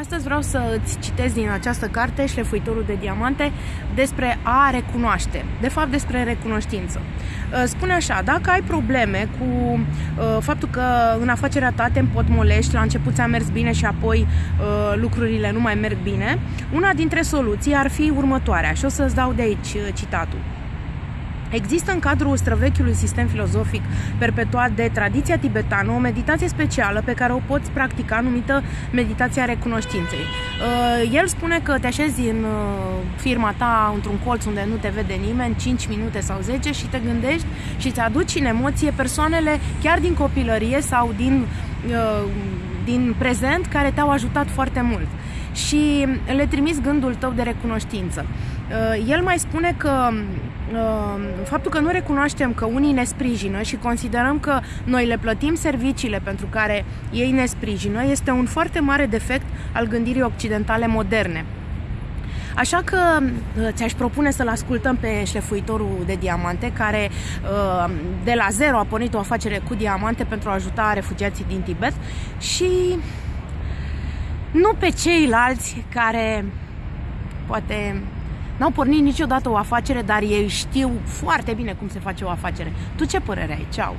Astăzi vreau să îți citesc din această carte, Șlefuitorul de diamante, despre a recunoaște, de fapt despre recunoștință. Uh, spune așa, dacă ai probleme cu uh, faptul că în afacerea ta te împotmolești, la început ți-a mers bine și apoi uh, lucrurile nu mai merg bine, una dintre soluții ar fi următoarea și o să-ți dau de aici citatul. Există în cadrul străvechiului sistem filozofic perpetuat de tradiția tibetană o meditație specială pe care o poți practica numită meditația recunoștinței. Uh, el spune că te așezi în uh, firma ta într-un colț unde nu te vede nimeni, 5 minute sau 10 și te gândești și îți aduci în emoție persoanele chiar din copilărie sau din, uh, din prezent care te-au ajutat foarte mult și le trimis gândul tău de recunoștință. El mai spune că Ehm, faptul că nu recunoaștem că unii ne sprijină și considerăm că noi le plătim serviciile pentru care ei ne sprijină este un foarte mare defect al gândirii occidentale moderne. Așa că eh, ți-aș propune să-l ascultăm pe șlefuitorul de diamante, care eh, de la zero a pornit o afacere cu diamante pentru a ajuta refugiații din Tibet și nu pe ceilalți care poate N-au pornit niciodată o afacere, dar ei știu foarte bine cum se face o afacere. Tu ce părere ai? Ceau!